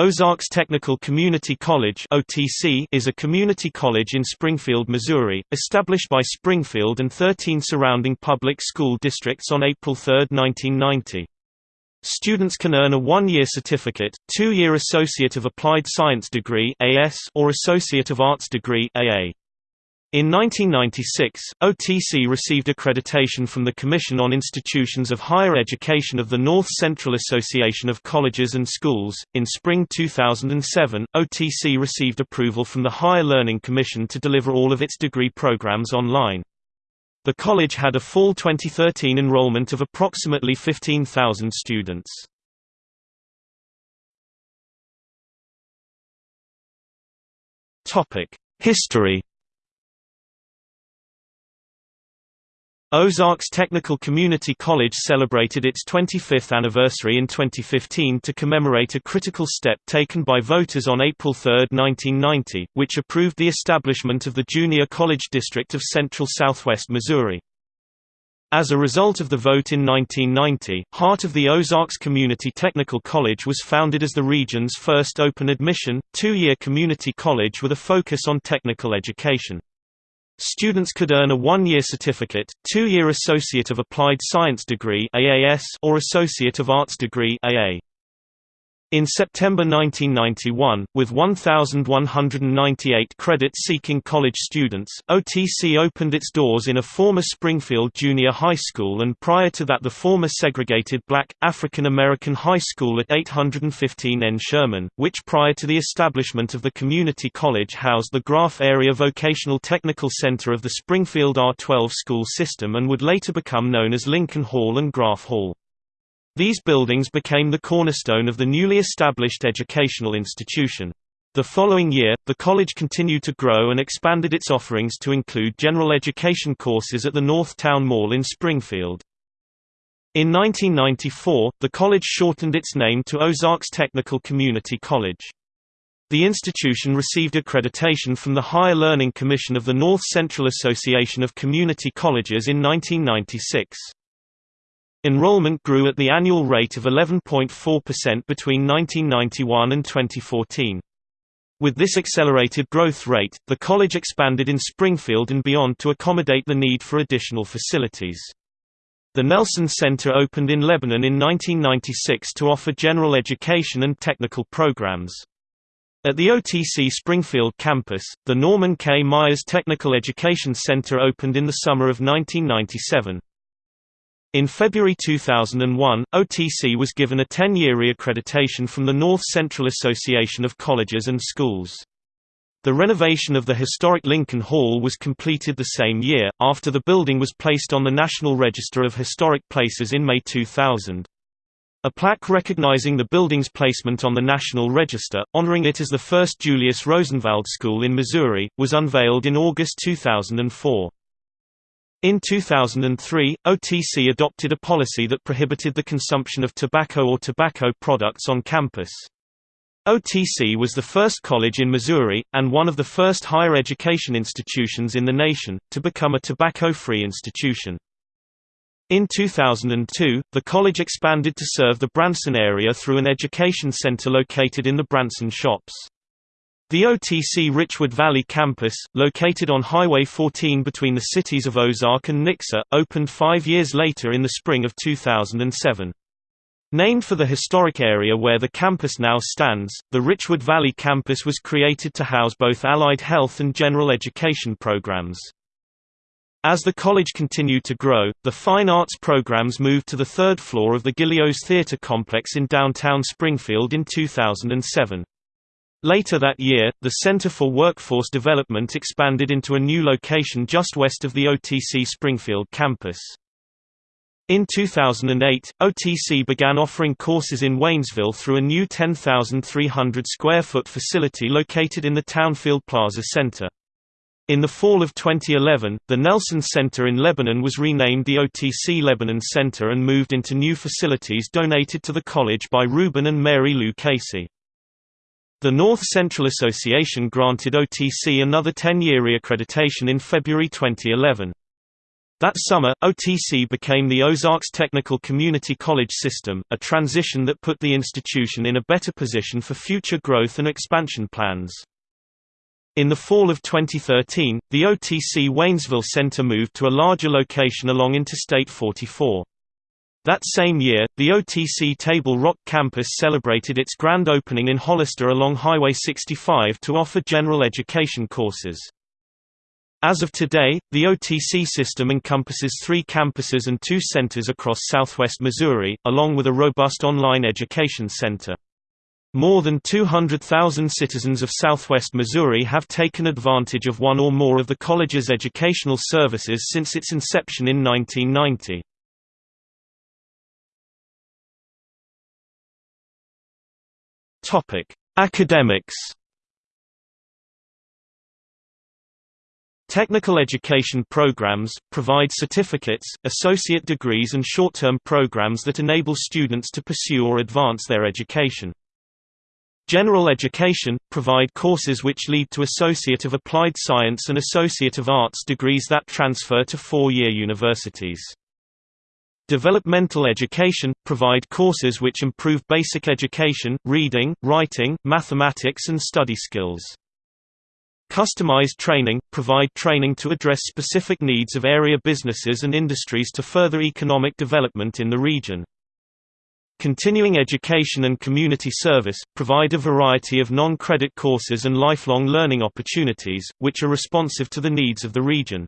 Ozarks Technical Community College (OTC) is a community college in Springfield, Missouri, established by Springfield and 13 surrounding public school districts on April 3, 1990. Students can earn a one-year certificate, two-year Associate of Applied Science degree (AS) or Associate of Arts degree (AA). In 1996, OTC received accreditation from the Commission on Institutions of Higher Education of the North Central Association of Colleges and Schools. In spring 2007, OTC received approval from the Higher Learning Commission to deliver all of its degree programs online. The college had a fall 2013 enrollment of approximately 15,000 students. History Ozarks Technical Community College celebrated its 25th anniversary in 2015 to commemorate a critical step taken by voters on April 3, 1990, which approved the establishment of the Junior College District of Central Southwest Missouri. As a result of the vote in 1990, Heart of the Ozarks Community Technical College was founded as the region's first open admission, two-year community college with a focus on technical education. Students could earn a one-year certificate, two-year Associate of Applied Science degree or Associate of Arts degree AA. In September 1991, with 1,198 credit-seeking college students, OTC opened its doors in a former Springfield Junior High School and prior to that the former segregated black, African American high school at 815 N. Sherman, which prior to the establishment of the community college housed the Graff Area Vocational Technical Center of the Springfield R-12 school system and would later become known as Lincoln Hall and Graff Hall. These buildings became the cornerstone of the newly established educational institution. The following year, the college continued to grow and expanded its offerings to include general education courses at the North Town Mall in Springfield. In 1994, the college shortened its name to Ozarks Technical Community College. The institution received accreditation from the Higher Learning Commission of the North Central Association of Community Colleges in 1996. Enrollment grew at the annual rate of 11.4% between 1991 and 2014. With this accelerated growth rate, the college expanded in Springfield and beyond to accommodate the need for additional facilities. The Nelson Center opened in Lebanon in 1996 to offer general education and technical programs. At the OTC Springfield campus, the Norman K. Myers Technical Education Center opened in the summer of 1997. In February 2001, OTC was given a 10-year reaccreditation from the North Central Association of Colleges and Schools. The renovation of the historic Lincoln Hall was completed the same year, after the building was placed on the National Register of Historic Places in May 2000. A plaque recognizing the building's placement on the National Register, honoring it as the first Julius Rosenwald School in Missouri, was unveiled in August 2004. In 2003, OTC adopted a policy that prohibited the consumption of tobacco or tobacco products on campus. OTC was the first college in Missouri, and one of the first higher education institutions in the nation, to become a tobacco-free institution. In 2002, the college expanded to serve the Branson area through an education center located in the Branson Shops. The OTC Richwood Valley campus, located on Highway 14 between the cities of Ozark and Nixa, opened five years later in the spring of 2007. Named for the historic area where the campus now stands, the Richwood Valley campus was created to house both allied health and general education programs. As the college continued to grow, the fine arts programs moved to the third floor of the Gillioz Theatre complex in downtown Springfield in 2007. Later that year, the Center for Workforce Development expanded into a new location just west of the OTC Springfield campus. In 2008, OTC began offering courses in Waynesville through a new 10,300 square foot facility located in the Townfield Plaza Center. In the fall of 2011, the Nelson Center in Lebanon was renamed the OTC Lebanon Center and moved into new facilities donated to the college by Reuben and Mary Lou Casey. The North Central Association granted OTC another 10-year reaccreditation in February 2011. That summer, OTC became the Ozarks Technical Community College system, a transition that put the institution in a better position for future growth and expansion plans. In the fall of 2013, the OTC Waynesville Center moved to a larger location along Interstate 44. That same year, the OTC Table Rock campus celebrated its grand opening in Hollister along Highway 65 to offer general education courses. As of today, the OTC system encompasses three campuses and two centers across southwest Missouri, along with a robust online education center. More than 200,000 citizens of southwest Missouri have taken advantage of one or more of the college's educational services since its inception in 1990. Topic: Academics. Technical education programs provide certificates, associate degrees and short-term programs that enable students to pursue or advance their education. General Education, provide courses which lead to Associate of Applied Science and Associate of Arts degrees that transfer to four-year universities. Developmental Education, provide courses which improve basic education, reading, writing, mathematics and study skills. Customized Training, provide training to address specific needs of area businesses and industries to further economic development in the region. Continuing education and community service, provide a variety of non-credit courses and lifelong learning opportunities, which are responsive to the needs of the region.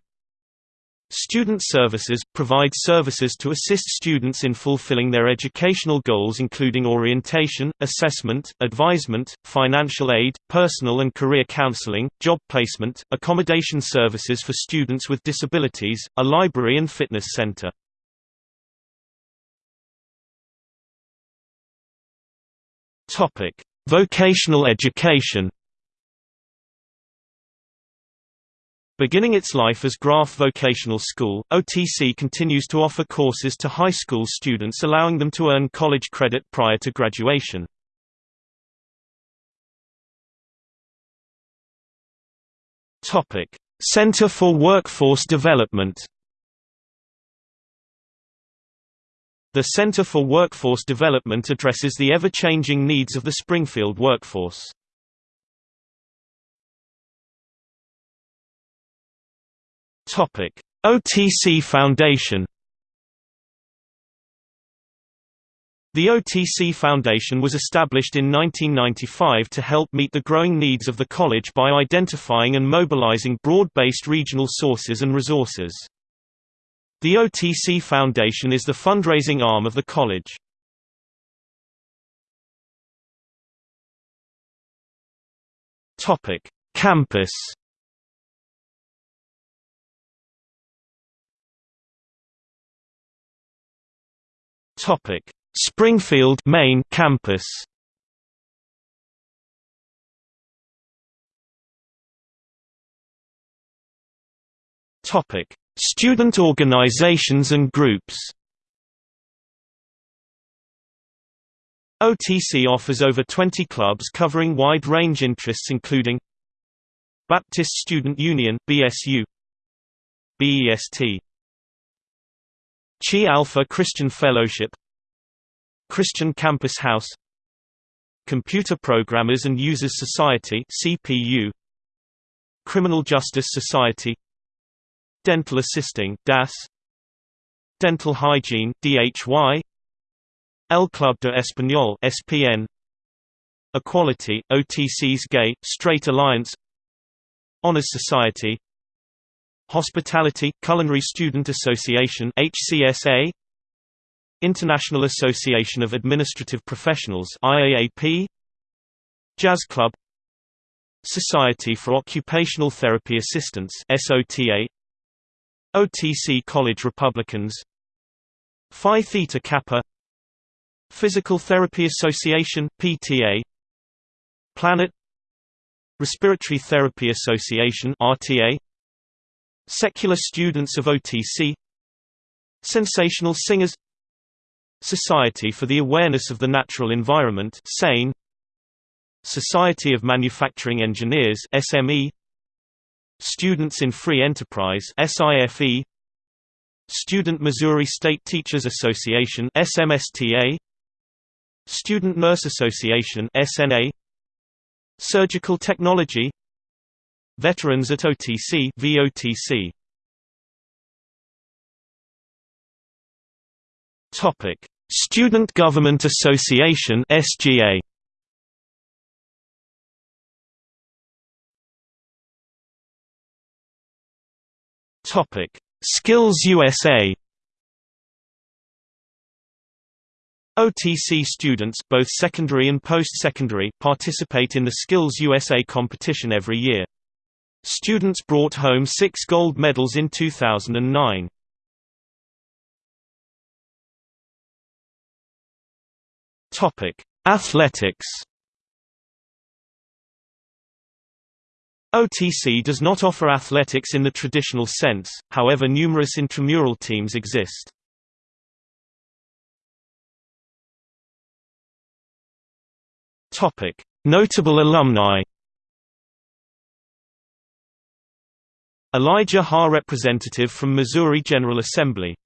Student services – provide services to assist students in fulfilling their educational goals including orientation, assessment, advisement, financial aid, personal and career counseling, job placement, accommodation services for students with disabilities, a library and fitness center. Vocational education. Beginning its life as Graff Vocational School, OTC continues to offer courses to high school students allowing them to earn college credit prior to graduation. Center for Workforce Development The Center for Workforce Development addresses the ever-changing needs of the Springfield workforce. OTC Foundation The OTC Foundation was established in 1995 to help meet the growing needs of the college by identifying and mobilizing broad-based regional sources and resources. The OTC Foundation is the fundraising arm of the college. Topic: Campus. Topic: Springfield, main campus. Topic: Student organizations and groups. OTC offers over 20 clubs covering wide-range interests including Baptist Student Union BSU BEST Chi Alpha Christian Fellowship Christian Campus House Computer Programmers and Users Society CPU Criminal Justice Society Dental Assisting DAS Dental Hygiene DHY El Club de Español SPN Equality OTC's Gay Straight Alliance Honors Society Hospitality Culinary Student Association HCSA International Association of Administrative Professionals IAAP Jazz Club. Society for Occupational Therapy Assistants SOTA OTC College Republicans. Phi Theta Kappa. Physical Therapy Association PTA Planet. Respiratory Therapy Association RTA Secular Students of OTC Sensational Singers Society for the Awareness of the Natural Environment SANE Society of Manufacturing Engineers SME Students in Free Enterprise SIFE Student Missouri State Teachers Association SMSTA Student Nurse Association SNA Surgical Technology Veterans at OTC VOTC Topic. Student Government Association SGA Topic. Skills USA OTC students both secondary and post-secondary participate in the Skills USA competition every year. Students brought home six gold medals in 2009. Athletics OTC does not offer athletics in the traditional sense, however numerous intramural teams exist. Notable alumni Elijah Haahr representative from Missouri General Assembly